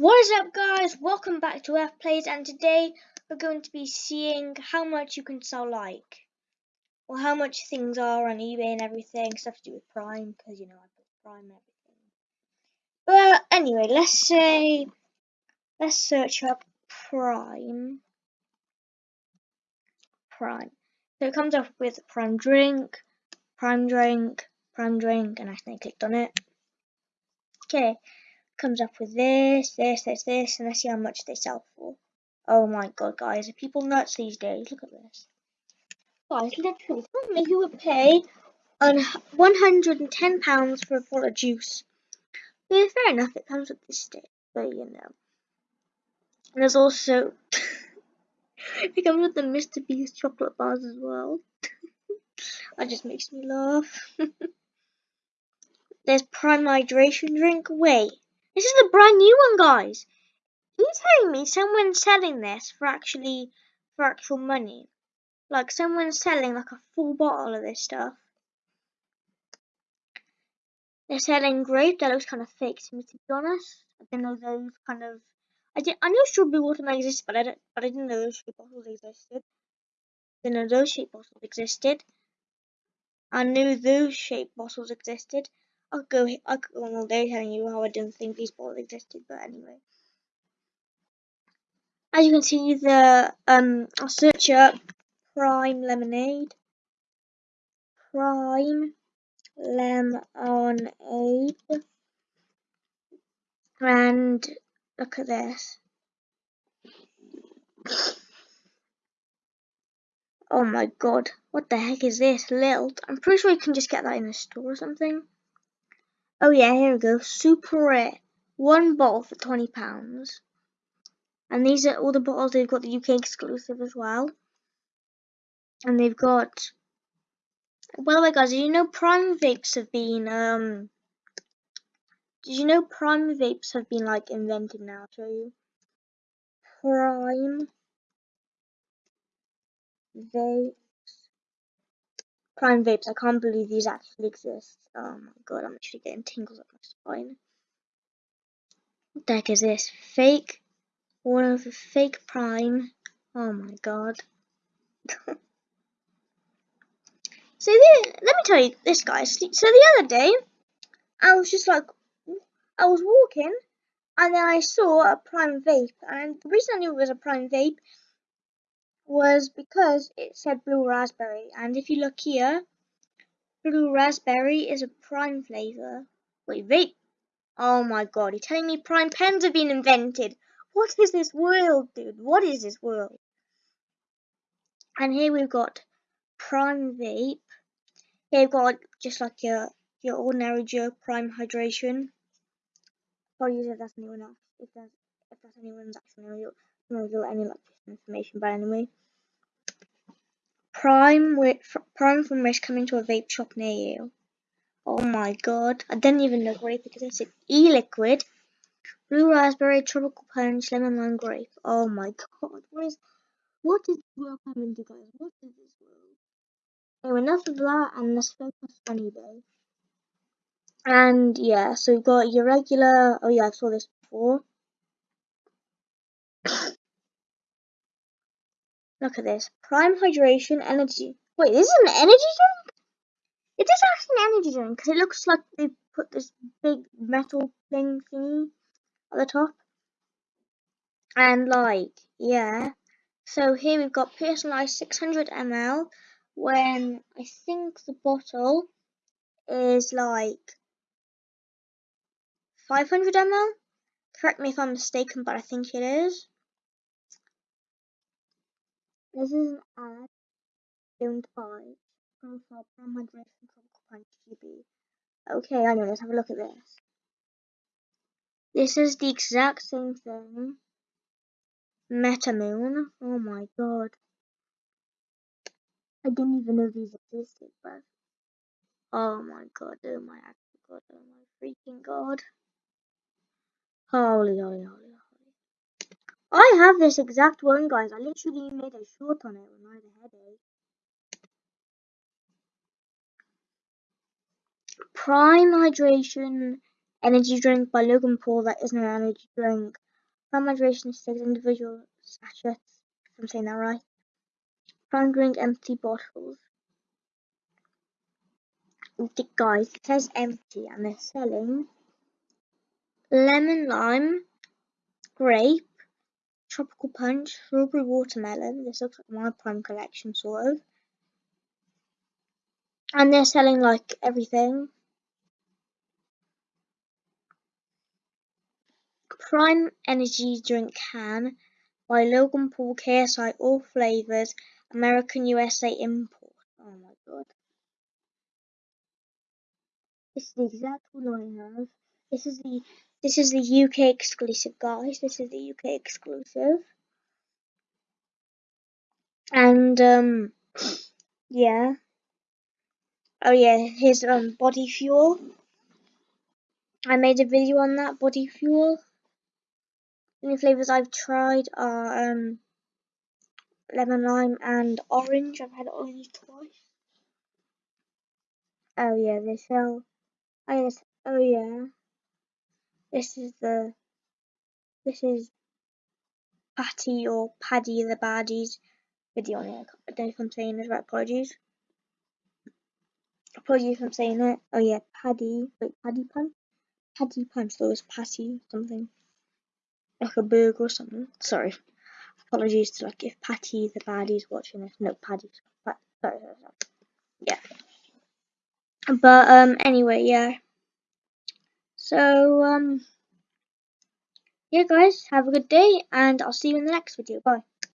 What is up guys, welcome back to F Plays and today we're going to be seeing how much you can sell like or how much things are on eBay and everything, stuff to do with Prime because you know I put Prime everything. But anyway, let's say let's search up Prime. Prime. So it comes up with Prime Drink, Prime Drink, Prime Drink, and I think I clicked on it. Okay, comes up with this, this, this, this, and let's see how much they sell for. Oh my god, guys, are people nuts these days? Look at this. Guys, literally, me who would pay on £110 for a bottle of juice. Yeah, fair enough, it comes with this stick, but you know. And there's also, it comes with the Mr. Beast chocolate bars as well. that just makes me laugh. There's Prime Hydration Drink. Wait, this is the brand new one, guys. Are you telling me someone's selling this for actually for actual money? Like someone's selling like a full bottle of this stuff. They're selling grape. That looks kind of fake to me, to be honest. I didn't know those kind of. I did. I knew strawberry watermelon existed, but I didn't. But I didn't know those shape bottles existed. I didn't know those shape bottles existed. I knew those shape bottles existed. I could go. I could go on all day telling you how I didn't think these balls existed, but anyway. As you can see, the um, I'll search up Prime Lemonade. Prime Lemonade. And look at this. Oh my god, what the heck is this? Lilt. I'm pretty sure you can just get that in the store or something. Oh yeah, here we go. Super rare. One bottle for £20. And these are all the bottles. They've got the UK exclusive as well. And they've got. By the way, guys, did you know Prime vapes have been um? Did you know Prime vapes have been like invented now? I'll show you. Prime vapes. Prime vapes. I can't believe these actually exist. Oh my god, I'm actually getting tingles up my spine. What the heck is this? Fake one of the fake prime. Oh my god. so the, let me tell you this guys. So the other day I was just like I was walking and then I saw a prime vape and the reason I knew it was a prime vape was because it said blue raspberry and if you look here blue raspberry is a prime flavor. Wait, vape. Oh my god, you're telling me prime pens have been invented. What is this world, dude? What is this world? And here we've got Prime Vape. Here we've got just like your your ordinary Joe Prime Hydration. Apologies if that's anyone else. If that's if that's anyone's actually not going to reveal any like information, but anyway. Prime with Prime from Risk coming to a vape shop near you. Oh my god! I didn't even know grape existed. E-liquid Blue raspberry, tropical punch, lemon lime grape. Oh my god, what is what is this world coming to guys? What is this world? Anyway, enough of that and let's focus on eBay. And yeah, so we've got your regular oh yeah, I saw this before. Look at this. Prime hydration energy. Wait, this is an energy drink? It is actually an energy drink because it looks like they put this big metal thing thingy at the top. And like, yeah. So here we've got personalized 600 ml when I think the bottle is like 500 ml. Correct me if I'm mistaken, but I think it is. This is an ad don't buy profile from hydration GB. Okay, I know, let's have a look at this. This is the exact same thing. Metamoon. Oh my god. I didn't even know these existed, but oh my god, oh my god, oh my freaking god. Holy, holy, holy. I have this exact one, guys. I literally made a short on it when I had a headache. Prime Hydration energy drink by Logan Paul. That isn't an energy drink. Prime hydration sticks individual sachets, if I'm saying that right. Prime drink empty bottles. Guys, it says empty and they're selling lemon lime, grape, tropical punch, strawberry watermelon. This looks like my prime collection, sort of. And they're selling like everything. Prime Energy Drink Can by Logan Paul KSI All Flavors American USA Import. Oh my god. This is the exact one I have. This is the this is the UK exclusive guys. This is the UK exclusive. And um yeah. Oh yeah, here's um body fuel. I made a video on that body fuel. The only flavors I've tried are um lemon lime and orange. I've had orange twice. Oh yeah, they sell. Oh yes. Oh yeah. This is the. This is Patty or Paddy the Baddies video on it. I don't know if I'm saying this right. Apologies. Apologies if I'm saying it. Oh yeah, Paddy. Wait, Paddy Punch. Paddy Punch. There was Patty something. Like a burger or something. Sorry. Apologies to like if Patty the Baddie's watching this. No, Paddy. Sorry, sorry, sorry. Yeah. But um anyway, yeah. So um yeah guys, have a good day and I'll see you in the next video. Bye.